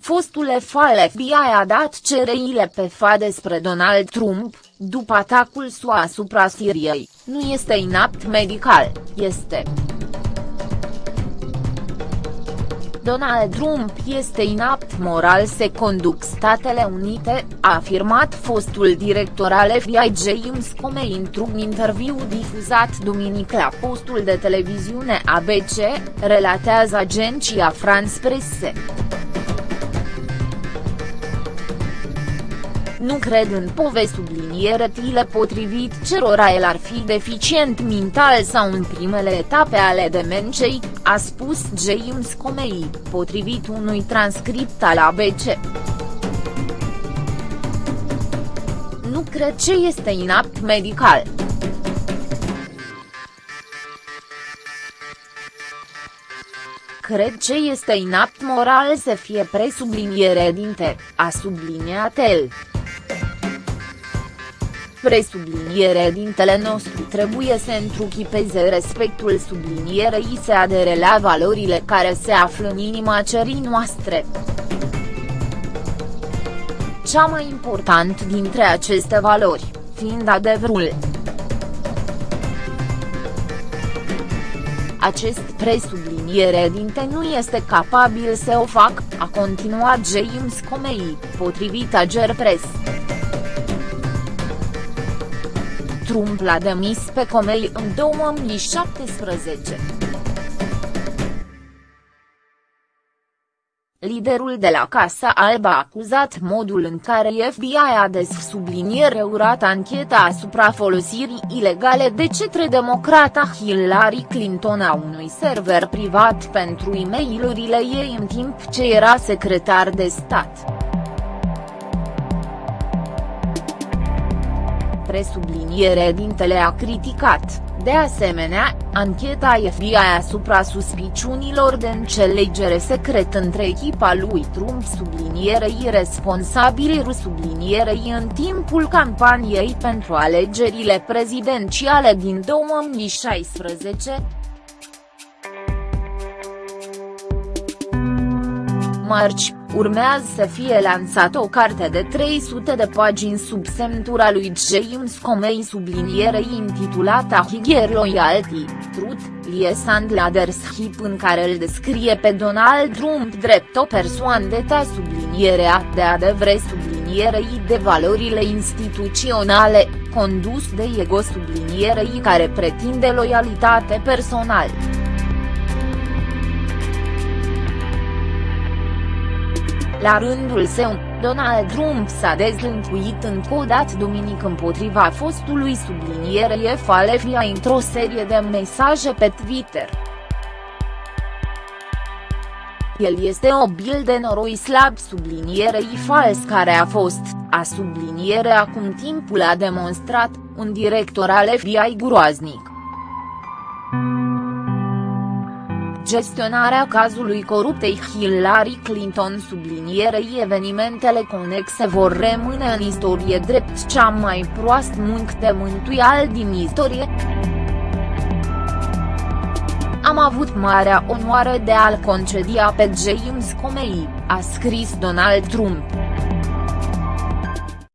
fostul FAL FBI a dat cereile pe FA despre Donald Trump, după atacul SUA asupra Siriei, nu este inapt medical, este. Donald Trump este inapt moral se conduc Statele Unite, a afirmat fostul director al FBI James Comey într-un interviu difuzat duminică la postul de televiziune ABC, relatează agenția France Presse. Nu cred în povesti subliniere tile potrivit cerora el ar fi deficient mental sau în primele etape ale demenței, a spus James Comey, potrivit unui transcript al ABC. Nu cred ce este inapt medical. Cred ce este inapt moral să fie presubliniere dinte, a subliniat el. Presubliniere dintele nostru trebuie să întruchipeze respectul sublinierei se adere la valorile care se află în inima cerii noastre. Cea mai important dintre aceste valori, fiind adevărul. Acest presubliniere dinte nu este capabil să o fac, a continuat James Comey, potrivit Ager Press. Trump l-a demis pe Comey în 2017. Liderul de la Casa Albă a acuzat modul în care FBI a dessubliniere urat ancheta asupra folosirii ilegale de cetre democrata Hillary Clinton a unui server privat pentru e mail ei în timp ce era secretar de stat. Presubliniere dintele a criticat, de asemenea, ancheta FBI asupra suspiciunilor de înțelegere secret între echipa lui Trump sublinierei responsabili sublinierei în timpul campaniei pentru alegerile prezidențiale din 2016, marci, urmează să fie lansată o carte de 300 de pagini sub semnătura lui James Comey sublinierei intitulată Higher Loyalty, Truth, Lies and Leadership în care îl descrie pe Donald Trump drept o persoană de ta sublinierea de adevăr sublinierei de valorile instituționale, condus de ego sublinierei care pretinde loialitate personală. La rândul său, Donald Trump s-a dezlântuit încă o dată duminică împotriva fostului sublinierei Falefia într-o serie de mesaje pe Twitter. El este o bil de noroi slab sublinierei fals care a fost, a subliniere acum timpul a demonstrat, un director al FBI groaznic. Gestionarea cazului coruptei Hillary Clinton sublinierei evenimentele conexe vor rămâne în istorie drept cea mai proast munc de mântuial din istorie. Am avut marea onoare de a-l concedia pe James Comey, a scris Donald Trump.